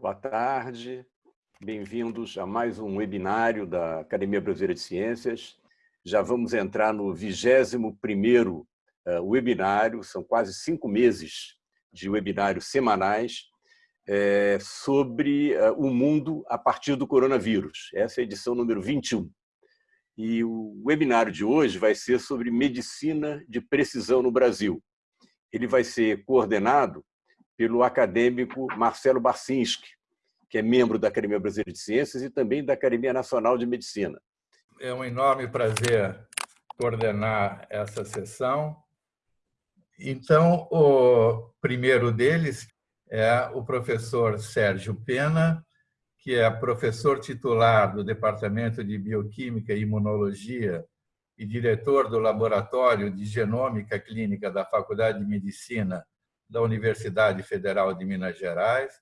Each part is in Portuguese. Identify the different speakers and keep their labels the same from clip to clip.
Speaker 1: Boa tarde, bem-vindos a mais um webinário da Academia Brasileira de Ciências. Já vamos entrar no 21º eh, webinário, são quase cinco meses de webinários semanais é, sobre uh, o mundo a partir do coronavírus. Essa é a edição número 21. E o webinário de hoje vai ser sobre medicina de precisão no Brasil. Ele vai ser coordenado pelo acadêmico Marcelo Barcinski, que é membro da Academia Brasileira de Ciências e também da Academia Nacional de Medicina.
Speaker 2: É um enorme prazer coordenar essa sessão. Então, o primeiro deles é o professor Sérgio Pena, que é professor titular do Departamento de Bioquímica e Imunologia e diretor do Laboratório de Genômica Clínica da Faculdade de Medicina da Universidade Federal de Minas Gerais,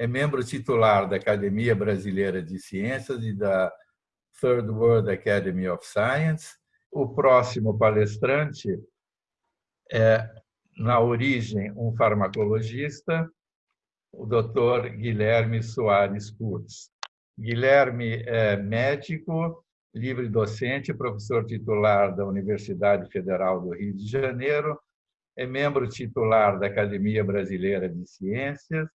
Speaker 2: é membro titular da Academia Brasileira de Ciências e da Third World Academy of Science. O próximo palestrante é, na origem, um farmacologista, o doutor Guilherme Soares Kurtz. Guilherme é médico, livre docente, professor titular da Universidade Federal do Rio de Janeiro, é membro titular da Academia Brasileira de Ciências,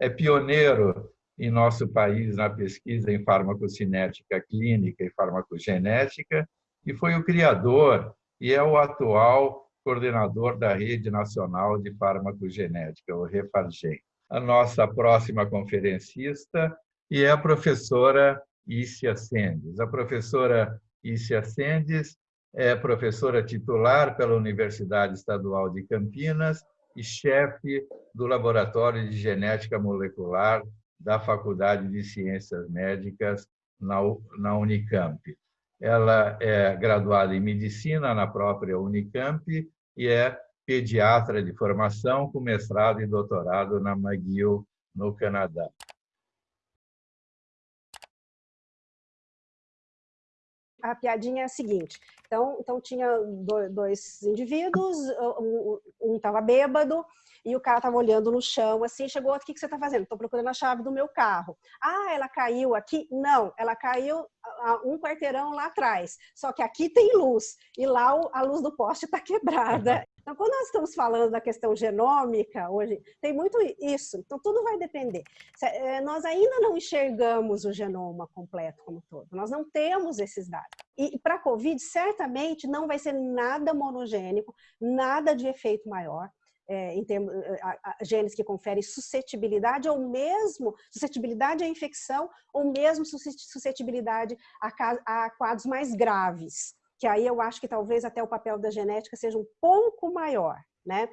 Speaker 2: é pioneiro em nosso país na pesquisa em farmacocinética clínica e farmacogenética e foi o criador e é o atual coordenador da Rede Nacional de Farmacogenética, o Refargem a nossa próxima conferencista, e é a professora Ícia Sendes. A professora Ícia Sendes é professora titular pela Universidade Estadual de Campinas e chefe do Laboratório de Genética Molecular da Faculdade de Ciências Médicas na Unicamp. Ela é graduada em Medicina na própria Unicamp e é pediatra de formação com mestrado e doutorado na McGill, no Canadá.
Speaker 3: A piadinha é a seguinte, então, então tinha dois indivíduos, um estava bêbado e o cara estava olhando no chão, assim, chegou, o que, que você está fazendo? Estou procurando a chave do meu carro. Ah, ela caiu aqui? Não, ela caiu um quarteirão lá atrás, só que aqui tem luz e lá a luz do poste está quebrada. Então, quando nós estamos falando da questão genômica, hoje, tem muito isso. Então, tudo vai depender. Eh, nós ainda não enxergamos o genoma completo como todo. Nós não temos esses dados. E para a COVID, certamente não vai ser nada monogênico, nada de efeito maior. É, em termos, eh, genes que conferem suscetibilidade ou mesmo suscetibilidade à infecção ou mesmo suscetibilidade a, a quadros mais graves que aí eu acho que talvez até o papel da genética seja um pouco maior, né?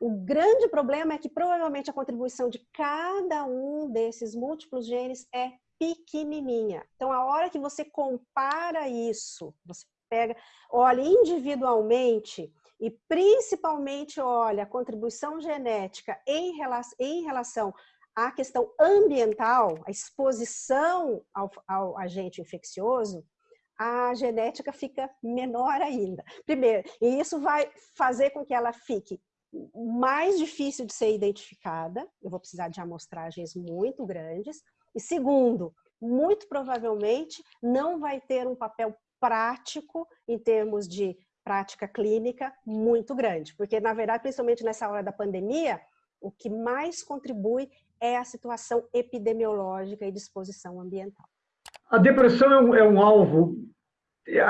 Speaker 3: O grande problema é que provavelmente a contribuição de cada um desses múltiplos genes é pequenininha. Então, a hora que você compara isso, você pega, olha individualmente e principalmente olha a contribuição genética em relação, em relação à questão ambiental, a exposição ao, ao agente infeccioso, a genética fica menor ainda. Primeiro, e isso vai fazer com que ela fique mais difícil de ser identificada, eu vou precisar de amostragens muito grandes, e segundo, muito provavelmente não vai ter um papel prático em termos de prática clínica muito grande, porque na verdade, principalmente nessa hora da pandemia, o que mais contribui é a situação epidemiológica e disposição ambiental.
Speaker 4: A depressão é um, é um alvo. É,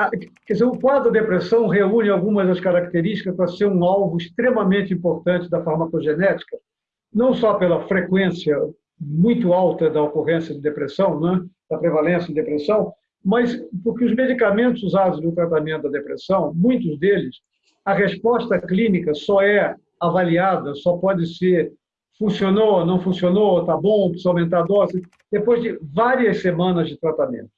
Speaker 4: quer dizer, o quadro depressão reúne algumas das características para ser um alvo extremamente importante da farmacogenética, não só pela frequência muito alta da ocorrência de depressão, né, da prevalência de depressão, mas porque os medicamentos usados no tratamento da depressão, muitos deles, a resposta clínica só é avaliada, só pode ser funcionou, não funcionou, está bom, precisa aumentar a dose, depois de várias semanas de tratamento.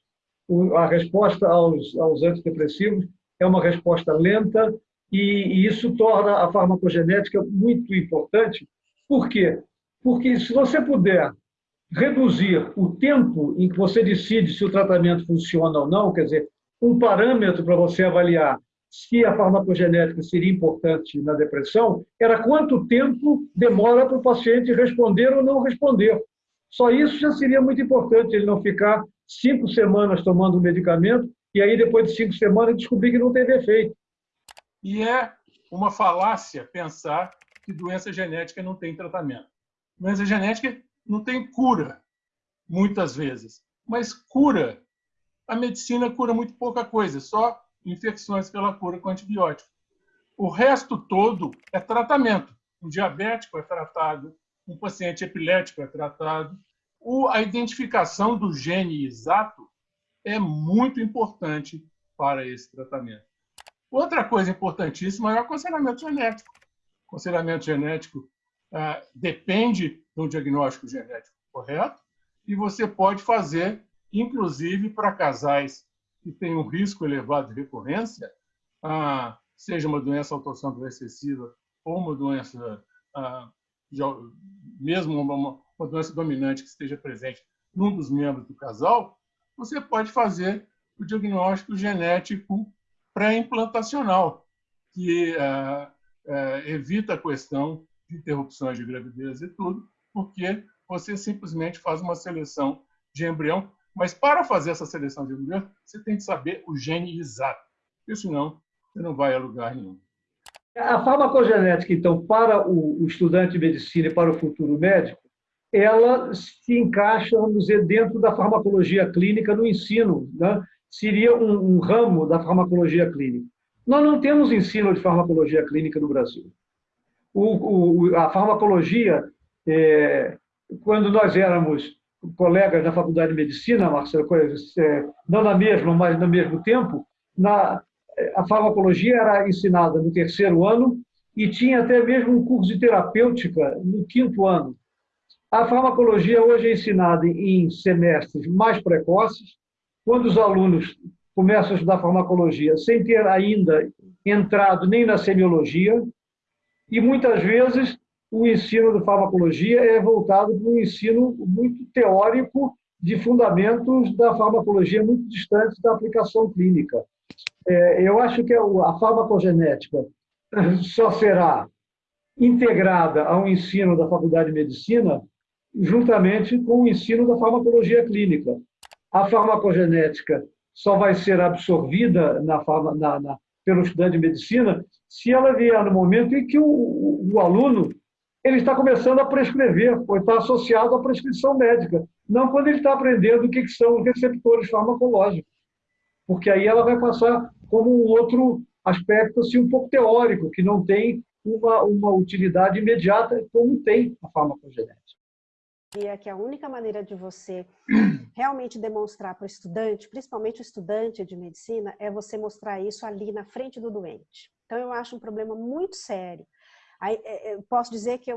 Speaker 4: A resposta aos, aos antidepressivos é uma resposta lenta e, e isso torna a farmacogenética muito importante. Por quê? Porque se você puder reduzir o tempo em que você decide se o tratamento funciona ou não, quer dizer, um parâmetro para você avaliar se a farmacogenética seria importante na depressão, era quanto tempo demora para o paciente responder ou não responder. Só isso já seria muito importante, ele não ficar cinco semanas tomando o medicamento e aí, depois de cinco semanas, descobrir que não teve efeito.
Speaker 5: E é uma falácia pensar que doença genética não tem tratamento. Doença genética não tem cura, muitas vezes. Mas cura, a medicina cura muito pouca coisa, só infecções pela cura com antibiótico. O resto todo é tratamento. Um diabético é tratado, um paciente epilético é tratado. a identificação do gene exato é muito importante para esse tratamento. Outra coisa importantíssima é o aconselhamento genético. O aconselhamento genético depende de um diagnóstico genético correto? E você pode fazer, inclusive para casais que têm um risco elevado de recorrência, ah, seja uma doença autossômica recessiva ou uma doença, ah, mesmo uma, doença dominante que esteja presente num dos membros do casal, você pode fazer o diagnóstico genético pré-implantacional, que uh, uh, evita a questão de interrupções de gravidez e tudo, porque você simplesmente faz uma seleção de embrião. Mas para fazer essa seleção de embrião, você tem que saber o gene exato, porque senão você não vai a lugar nenhum.
Speaker 4: A farmacogenética, então, para o estudante de medicina e para o futuro médico, ela se encaixa, vamos dizer, dentro da farmacologia clínica no ensino, né? seria um, um, ramo da farmacologia clínica. Nós não temos ensino de farmacologia clínica no Brasil. O, o, a farmacologia, é, quando nós éramos colegas na faculdade de medicina, Marcelo, é, não na mesma, mas no mesmo tempo, na, a farmacologia era ensinada no terceiro ano e tinha até mesmo um curso de terapêutica no quinto ano. A farmacologia hoje é ensinada em semestres mais precoces, quando os alunos começam a estudar farmacologia sem ter ainda entrado nem na semiologia, e muitas vezes o ensino de farmacologia é voltado para um ensino muito teórico de fundamentos da farmacologia muito distantes da aplicação clínica. É, eu acho que a farmacogenética só será integrada ao ensino da Faculdade de Medicina juntamente com o ensino da farmacologia clínica. A farmacogenética só vai ser absorvida na, na, na, pelo estudante de medicina se ela vier no momento em que o, o, o aluno ele está começando a prescrever, ou está associado à prescrição médica, não quando ele está aprendendo o que, que são os receptores farmacológicos, porque aí ela vai passar como um outro aspecto assim, um pouco teórico, que não tem uma, uma utilidade imediata como tem a farmacogenética
Speaker 3: que a única maneira de você realmente demonstrar para o estudante, principalmente o estudante de medicina, é você mostrar isso ali na frente do doente. Então, eu acho um problema muito sério. Aí, é, é, posso dizer que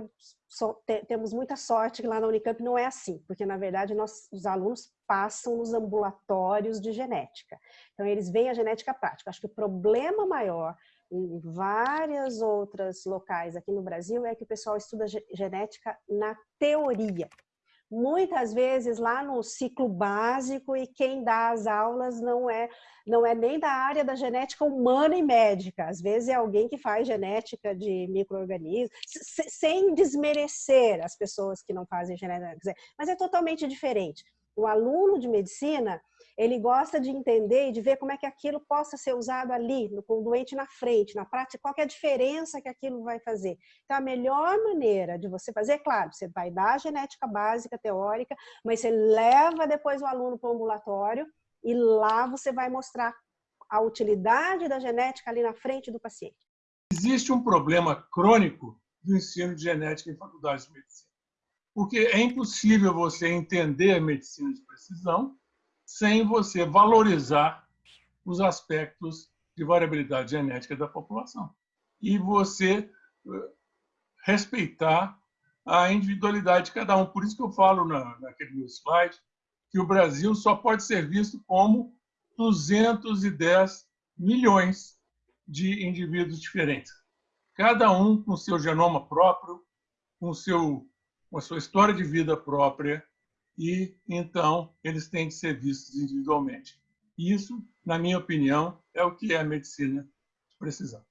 Speaker 3: sou, temos muita sorte que lá na Unicamp não é assim, porque, na verdade, nós, os alunos passam nos ambulatórios de genética. Então, eles veem a genética prática. Acho que o problema maior em várias outras locais aqui no Brasil é que o pessoal estuda genética na teoria muitas vezes lá no ciclo básico e quem dá as aulas não é não é nem da área da genética humana e médica, às vezes é alguém que faz genética de microorganismos, sem desmerecer as pessoas que não fazem genética, mas é totalmente diferente. O aluno de medicina, ele gosta de entender e de ver como é que aquilo possa ser usado ali, no, com o doente na frente, na prática, qual é a diferença que aquilo vai fazer. Então, a melhor maneira de você fazer, claro, você vai dar a genética básica, teórica, mas você leva depois o aluno para o ambulatório e lá você vai mostrar a utilidade da genética ali na frente do paciente.
Speaker 5: Existe um problema crônico do ensino de genética em faculdades de medicina. Porque é impossível você entender a medicina de precisão sem você valorizar os aspectos de variabilidade genética da população. E você eh, respeitar a individualidade de cada um. Por isso que eu falo na, naquele meu slide que o Brasil só pode ser visto como 210 milhões de indivíduos diferentes. Cada um com seu genoma próprio, com, seu, com a sua história de vida própria, e então eles têm que ser vistos individualmente. Isso, na minha opinião, é o que é a medicina de precisão.